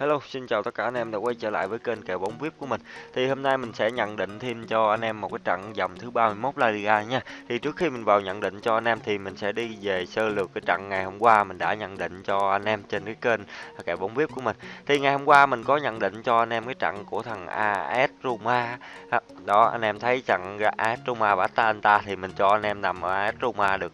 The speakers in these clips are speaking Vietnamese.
Hello, xin chào tất cả anh em đã quay trở lại với kênh kèo bóng VIP của mình. Thì hôm nay mình sẽ nhận định thêm cho anh em một cái trận vòng thứ 31 La Liga nha. Thì trước khi mình vào nhận định cho anh em thì mình sẽ đi về sơ lược cái trận ngày hôm qua mình đã nhận định cho anh em trên cái kênh kèo bóng VIP của mình. Thì ngày hôm qua mình có nhận định cho anh em cái trận của thằng AS Roma. Đó, anh em thấy trận AS Roma và Atalanta thì mình cho anh em nằm ở AS Roma được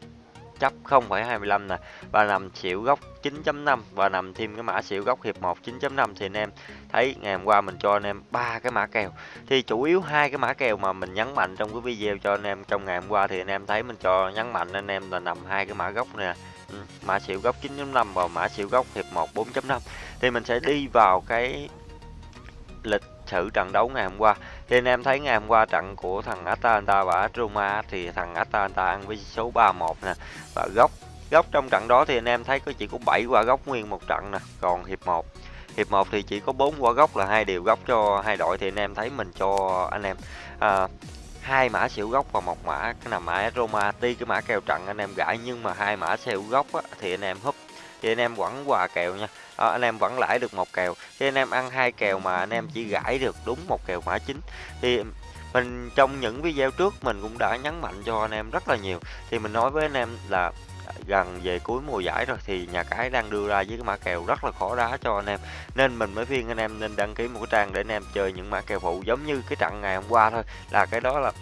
chấp 0,25 nè và nằm xỉu góc 9.5 và nằm thêm cái mã xỉu góc hiệp 1 9.5 thì anh em thấy ngày hôm qua mình cho anh em ba cái mã kèo. Thì chủ yếu hai cái mã kèo mà mình nhấn mạnh trong cái video cho anh em trong ngày hôm qua thì anh em thấy mình cho nhấn mạnh anh em là nằm hai cái mã góc nè. Ừ, mã xỉu góc 9.5 và mã xỉu góc hiệp 1 4.5 thì mình sẽ đi vào cái lịch thử trận đấu ngày hôm qua. Thì anh em thấy ngày hôm qua trận của thằng Atalanta và Roma thì thằng Atalanta ăn với số 31 nè. Và góc góc trong trận đó thì anh em thấy có chỉ có 7 quả góc nguyên một trận nè còn hiệp 1 hiệp 1 thì chỉ có 4 quả góc là hai điều góc cho hai đội thì anh em thấy mình cho anh em à, hai mã xỉu góc và một mã cái nằm mã Roma tuy cái mã kèo trận anh em gãi nhưng mà hai mã xỉu góc á, thì anh em húp. Thì anh em vẫn quà kèo nha đó, anh em vẫn lãi được một kèo. Thì anh em ăn hai kèo mà anh em chỉ gãi được đúng một kèo mã chính. Thì mình trong những video trước mình cũng đã nhấn mạnh cho anh em rất là nhiều. Thì mình nói với anh em là gần về cuối mùa giải rồi thì nhà cái đang đưa ra với cái mã kèo rất là khó đá cho anh em. Nên mình mới khuyên anh em nên đăng ký một cái trang để anh em chơi những mã kèo phụ giống như cái trận ngày hôm qua thôi. Là cái đó là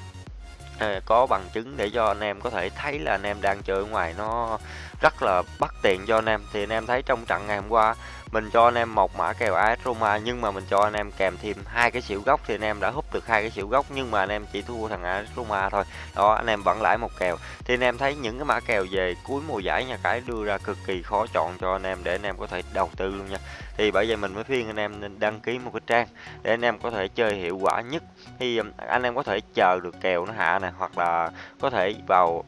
có bằng chứng để cho anh em có thể thấy là anh em đang chơi ở ngoài nó rất là bất tiện cho anh em thì anh em thấy trong trận ngày hôm qua mình cho anh em một mã kèo AS Roma nhưng mà mình cho anh em kèm thêm hai cái xỉu góc thì anh em đã hút được hai cái xỉu góc nhưng mà anh em chỉ thua thằng AS Roma thôi đó anh em vẫn lãi một kèo thì anh em thấy những cái mã kèo về cuối mùa giải nhà cái đưa ra cực kỳ khó chọn cho anh em để anh em có thể đầu tư luôn nha thì bởi vậy mình mới khuyên anh em nên đăng ký một cái trang để anh em có thể chơi hiệu quả nhất. Thì um, anh em có thể chờ được kèo nó hạ nè, hoặc là có thể vào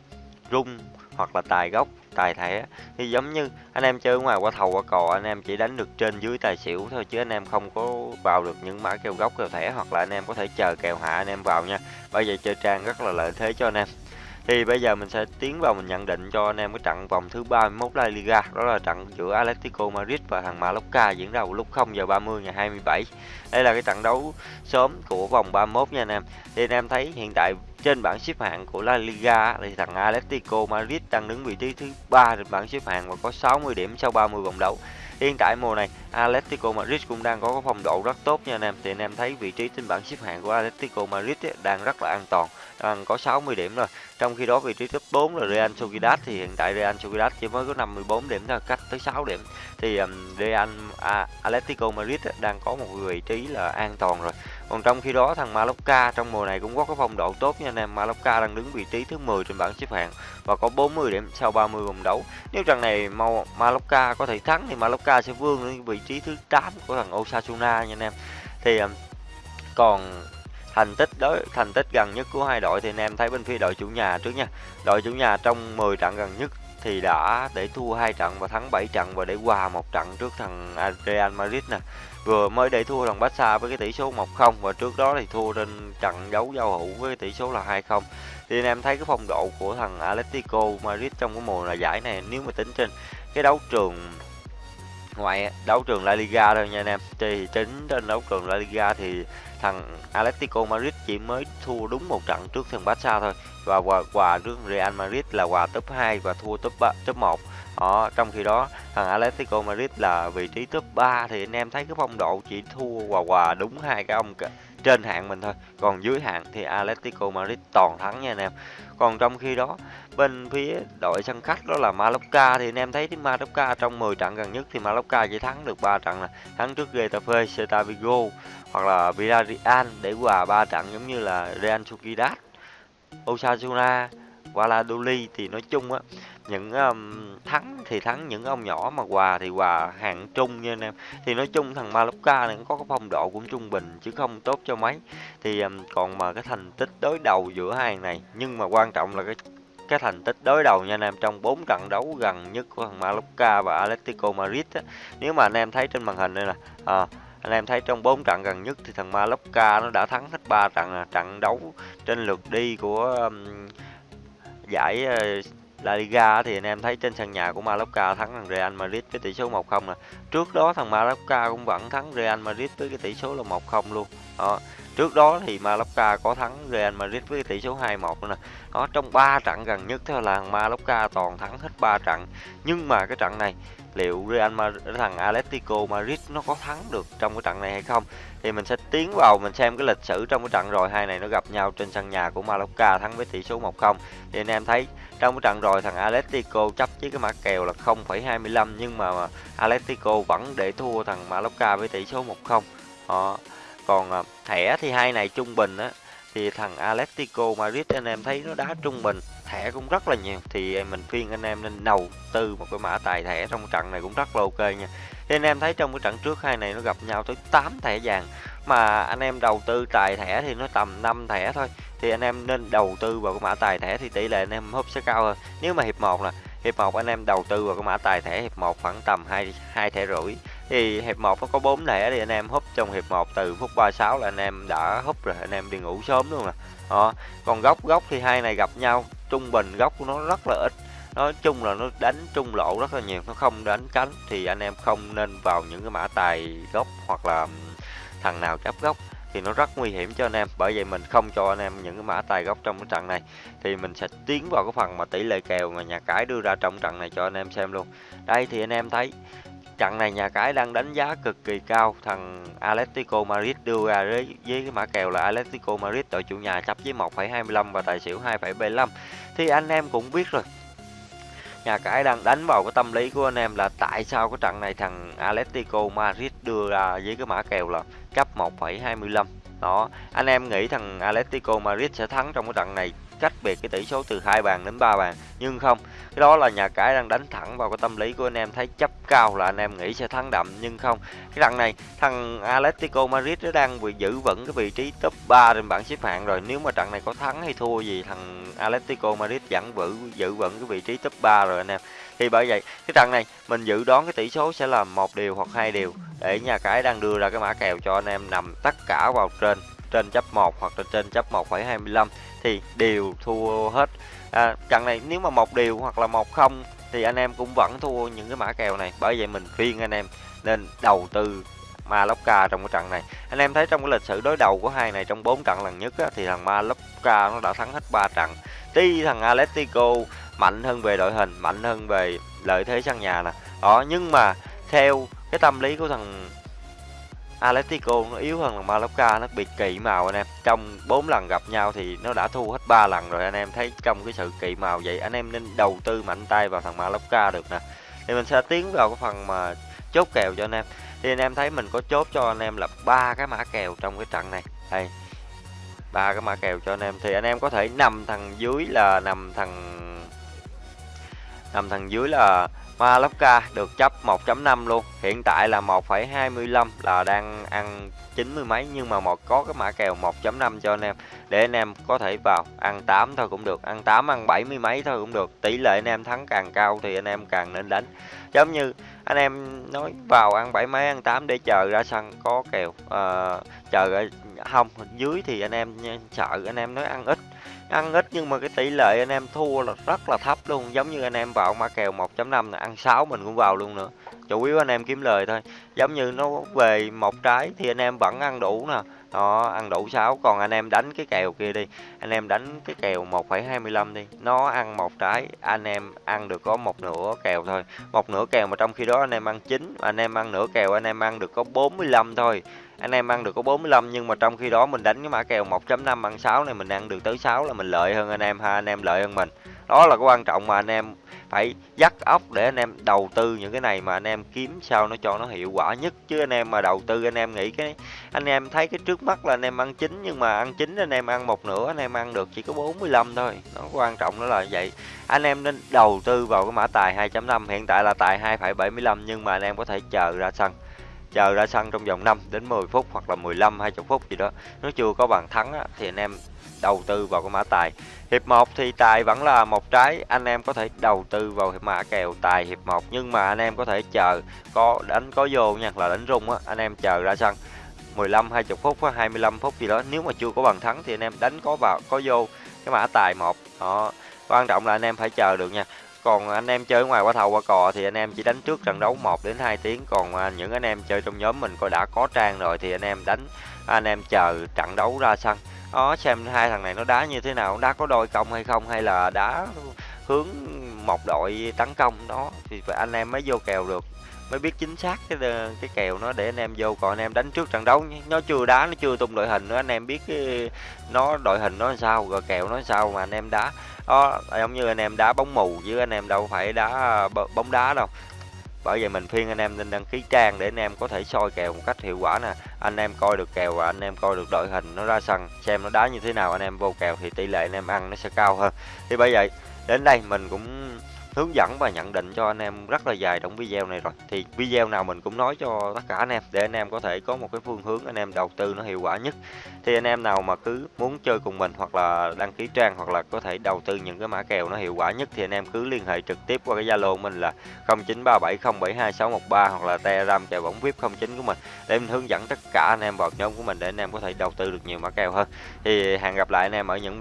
rung hoặc là tài gốc, tài thẻ. Thì giống như anh em chơi ngoài qua thầu qua cò, anh em chỉ đánh được trên dưới tài xỉu thôi, chứ anh em không có vào được những mã kèo gốc, kèo thẻ, hoặc là anh em có thể chờ kèo hạ anh em vào nha. Bởi vậy chơi trang rất là lợi thế cho anh em thì bây giờ mình sẽ tiến vào mình nhận định cho anh em cái trận vòng thứ 31 La Liga. Đó là trận giữa Atletico Madrid và thằng Mallorca diễn ra vào lúc 0 giờ 30 ngày 27 đây là cái trận đấu sớm của vòng 31 nha anh em. Thì anh em thấy hiện tại trên bảng xếp hạng của La Liga thì thằng Atletico Madrid đang đứng vị trí thứ ba trên bảng xếp hạng và có 60 điểm sau 30 vòng đấu. Hiện tại mùa này Atletico Madrid cũng đang có phong độ rất tốt nha anh em. Thì anh em thấy vị trí trên bảng xếp hạng của Atletico Madrid ấy, đang rất là an toàn. Đang có 60 điểm rồi. Trong khi đó vị trí top 4 là Real Sociedad. Thì hiện tại Real Sociedad chỉ mới có 54 điểm thôi Cách tới 6 điểm. Thì um, Real à, Atletico Madrid ấy, đang có một vị trí là an toàn rồi. Còn trong khi đó thằng Mallorca trong mùa này cũng có cái phong độ tốt nha anh em. Mallorca đang đứng vị trí thứ 10 trên bảng xếp hạng và có 40 điểm sau 30 vòng đấu. Nếu trận này Mallorca có thể thắng thì Mallorca sẽ vươn lên vị trí thứ 8 của thằng Osasuna nha anh em. Thì um, còn thành tích đối, thành tích gần nhất của hai đội thì anh em thấy bên phía đội chủ nhà trước nha. Đội chủ nhà trong 10 trận gần nhất thì đã, để thua hai trận và thắng 7 trận và để hòa một trận trước thằng Real Madrid nè. Vừa mới để thua thằng Barca với cái tỷ số 1-0 và trước đó thì thua trên trận đấu giao hữu với cái tỷ số là 2-0 thì anh em thấy cái phong độ của thằng Atletico Madrid trong cái mùa là giải này, nếu mà tính trên cái đấu trường ngoại đấu trường La Liga thôi nha anh em. Thì chính trên đấu trường La Liga thì thằng Atletico Madrid chỉ mới thua đúng một trận trước thằng Barca thôi. Và quà quà trước Real Madrid là quà top 2 và thua top 3, top 1 đó, trong khi đó thằng Atletico Madrid là vị trí top 3 thì anh em thấy cái phong độ chỉ thua quà quà đúng hai cái ông trên hạng mình thôi. Còn dưới hạng thì Atletico Madrid toàn thắng nha anh em. Còn trong khi đó bên phía đội sân khách đó là Mallorca. Thì anh em thấy Mallorca trong 10 trận gần nhất thì Mallorca chỉ thắng được 3 trận là thắng trước Getafe, Celta Vigo hoặc là Villarreal để hòa 3 trận giống như là Real Sociedad, Osasuna, Valladolid thì nói chung á những um, thắng thì thắng những ông nhỏ mà hòa thì hòa hạng trung nha anh em. Thì nói chung thằng Mallorca này có cái phong độ cũng trung bình chứ không tốt cho mấy. Thì um, còn mà cái thành tích đối đầu giữa hai hàng này nhưng mà quan trọng là cái cái thành tích đối đầu nha anh em trong bốn trận đấu gần nhất của thằng Mallorca và Atletico Madrid á. nếu mà anh em thấy trên màn hình đây nè à, anh em thấy trong bốn trận gần nhất thì thằng Mallorca nó đã thắng hết ba trận à, trận đấu trên lượt đi của um, giải uh, La Liga thì anh em thấy trên sân nhà của Mallorca thắng thằng Real Madrid với tỷ số 1-0 nè. Trước đó thằng Mallorca cũng vẫn thắng Real Madrid với cái tỷ số là 1-0 luôn. Đó. Trước đó thì Mallorca có thắng Real Madrid với tỷ số 2-1 nè. Đó trong 3 trận gần nhất theo là Mallorca toàn thắng hết 3 trận. Nhưng mà cái trận này liệu Real Madrid thằng Atletico Madrid nó có thắng được trong cái trận này hay không thì mình sẽ tiến vào mình xem cái lịch sử trong cái trận rồi hai này nó gặp nhau trên sân nhà của Mallorca thắng với tỷ số 1-0 thì anh em thấy trong cái trận rồi thằng Atletico chấp với cái mã kèo là 0,25 nhưng mà Atletico vẫn để thua thằng Mallorca với tỷ số 1-0 đó còn à, thẻ thì hai này trung bình á, thì thằng Atletico Madrid anh em thấy nó đá trung bình, thẻ cũng rất là nhiều. Thì mình khuyên anh em nên đầu tư một cái mã tài thẻ trong trận này cũng rất là ok nha. Thì anh em thấy trong cái trận trước hai này nó gặp nhau tới 8 thẻ vàng, mà anh em đầu tư tài thẻ thì nó tầm 5 thẻ thôi. Thì anh em nên đầu tư vào cái mã tài thẻ thì tỷ lệ anh em húp sẽ cao hơn. Nếu mà hiệp 1 là, hiệp 1 anh em đầu tư vào cái mã tài thẻ, hiệp 1 khoảng tầm 2 hai thẻ rưỡi thì hiệp 1 nó có 4 thẻ thì anh em húp trong hiệp 1 từ phút 36 là anh em đã húp rồi, anh em đi ngủ sớm luôn nè. Đó, còn góc góc thì hai này gặp nhau, trung bình góc của nó rất là ít. Nói chung là nó đánh trung lộ rất là nhiều, nó không đánh cánh thì anh em không nên vào những cái mã tài góc hoặc là thằng nào chấp góc thì nó rất nguy hiểm cho anh em. Bởi vậy mình không cho anh em những cái mã tài góc trong cái trận này. Thì mình sẽ tiến vào cái phần mà tỷ lệ kèo mà nhà cái đưa ra trong trận này cho anh em xem luôn. Đây thì anh em thấy trận này nhà cái đang đánh giá cực kỳ cao. Thằng Atletico Madrid đưa ra với, với cái mã kèo là Atletico Madrid đội chủ nhà chấp với 1,25 và tài xỉu 2,75 thì anh em cũng biết rồi. Nhà cái đang đánh vào cái tâm lý của anh em là tại sao cái trận này thằng Atletico Madrid đưa ra với cái mã kèo là chấp 1,25 đó anh em nghĩ thằng Atletico Madrid sẽ thắng trong cái trận này cách biệt cái tỷ số từ hai bàn đến ba bàn, nhưng không. Cái đó là nhà cái đang đánh thẳng vào cái tâm lý của anh em, thấy chấp cao là anh em nghĩ sẽ thắng đậm, nhưng không. Cái trận này, thằng Atletico Madrid nó đang bị giữ vững cái vị trí top 3 trên bảng xếp hạng rồi. Nếu mà trận này có thắng hay thua gì, thằng Atletico Madrid vẫn vững giữ vững cái vị trí top 3 rồi anh em. Thì bởi vậy, cái trận này mình dự đoán cái tỷ số sẽ là một điều hoặc hai điều để nhà cái đang đưa ra cái mã kèo cho anh em nằm tất cả vào trên trên chấp 1 hoặc là trên chấp 1,25 thì đều thua hết. À, trận này nếu mà một điều hoặc là một không thì anh em cũng vẫn thua những cái mã kèo này bởi vậy mình khuyên anh em nên đầu tư Malocca trong cái trận này. Anh em thấy trong cái lịch sử đối đầu của hai này trong bốn trận lần nhất á, thì thằng Malocca nó đã thắng hết 3 trận. Tuy thằng Atletico mạnh hơn về đội hình mạnh hơn về lợi thế sân nhà nè. Đó nhưng mà theo cái tâm lý của thằng Atletico nó yếu hơn là Mallorca, nó bị kỵ màu anh em. Trong 4 lần gặp nhau thì nó đã thua hết 3 lần rồi, anh em thấy trong cái sự kỵ màu vậy, anh em nên đầu tư mạnh tay vào thằng Mallorca được nè. Thì mình sẽ tiến vào cái phần mà chốt kèo cho anh em. Thì anh em thấy mình có chốt cho anh em là ba cái mã kèo trong cái trận này. Đây, ba cái mã kèo cho anh em. Thì anh em có thể nằm thằng dưới là, nằm thằng nằm thằng dưới là Malocca được chấp 1.5 luôn. Hiện tại là 1.25 là đang ăn 90 mấy nhưng mà một có cái mã kèo 1.5 cho anh em. Để anh em có thể vào ăn 8 thôi cũng được. Ăn 8 ăn 70 mấy thôi cũng được. Tỷ lệ anh em thắng càng cao thì anh em càng nên đánh. Giống như anh em nói vào ăn 7 mấy ăn 8 để chờ ra sân có kèo uh, chờ không dưới thì anh em sợ anh em nói ăn ít ăn ít nhưng mà cái tỷ lệ anh em thua là rất là thấp luôn. Giống như anh em vào ma kèo 1.5 là ăn 6 mình cũng vào luôn nữa. Chủ yếu anh em kiếm lời thôi. Giống như nó về một trái thì anh em vẫn ăn đủ nè đó ăn đủ 6 còn anh em đánh cái kèo kia đi. Anh em đánh cái kèo 1,25 đi. Nó ăn một trái. Anh em ăn được có một nửa kèo thôi. Một nửa kèo mà trong khi đó anh em ăn chín. Anh em ăn nửa kèo anh em ăn được có 45 thôi. Anh em ăn được có 45 nhưng mà trong khi đó mình đánh cái mã kèo 1.5 ăn 6 này mình ăn được tới 6 là mình lợi hơn anh em ha. Anh em lợi hơn mình đó là cái quan trọng mà anh em phải dắt óc để anh em đầu tư những cái này mà anh em kiếm sao nó cho nó hiệu quả nhất chứ anh em mà đầu tư anh em nghĩ cái anh em thấy cái trước mắt là anh em ăn chín nhưng mà ăn chín anh em ăn một nửa anh em ăn được chỉ có 45 thôi nó quan trọng đó là vậy anh em nên đầu tư vào cái mã tài 2.5 hiện tại là tài 2,75 nhưng mà anh em có thể chờ ra sân chờ ra sân trong vòng 5 đến 10 phút hoặc là 15 20 phút gì đó nó chưa có bàn thắng á, thì anh em đầu tư vào cái mã tài hiệp 1 thì tài vẫn là một trái anh em có thể đầu tư vào hiệp mã kèo tài hiệp 1 nhưng mà anh em có thể chờ có đánh có vô nha là đánh rung á anh em chờ ra sân 15 20 phút hoặc 25 phút gì đó nếu mà chưa có bàn thắng thì anh em đánh có vào có vô cái mã tài một đó quan trọng là anh em phải chờ được nha còn anh em chơi ngoài qua thầu qua cò thì anh em chỉ đánh trước trận đấu 1 đến 2 tiếng còn những anh em chơi trong nhóm mình coi đã có trang rồi thì anh em đánh anh em chờ trận đấu ra sân đó, xem hai thằng này nó đá như thế nào, đá có đôi công hay không, hay là đá hướng một đội tấn công. Đó, thì anh em mới vô kèo được, mới biết chính xác cái ờ, cái kèo nó để anh em vô. Còn anh em đánh trước trận đấu nó chưa đá, nó chưa tung đội hình nữa, anh em biết cái nó đội hình nó sao, rồi kèo nó sao mà anh em đá. Đó, giống như anh em đá bóng mù chứ anh em đâu phải đá ờ, bóng đá đâu bởi vậy mình khuyên anh em nên đăng ký trang để anh em có thể soi kèo một cách hiệu quả nè. Anh em coi được kèo và anh em coi được đội hình nó ra sân, xem nó đá như thế nào anh em vô kèo thì tỷ lệ anh em ăn nó sẽ cao hơn. Thì bởi vậy đến đây mình cũng hướng dẫn và nhận định cho anh em rất là dài trong video này rồi. Thì video nào mình cũng nói cho tất cả anh em, để anh em có thể có một cái phương hướng anh em đầu tư nó hiệu quả nhất. Thì anh em nào mà cứ muốn chơi cùng mình hoặc là đăng ký trang hoặc là có thể đầu tư những cái mã kèo nó hiệu quả nhất thì anh em cứ liên hệ trực tiếp qua cái zalo mình là 0937072613 hoặc là telegram kèo bóng vip 09 của mình để mình hướng dẫn tất cả anh em vào nhóm của mình để anh em có thể đầu tư được nhiều mã kèo hơn. Thì hẹn gặp lại anh em ở những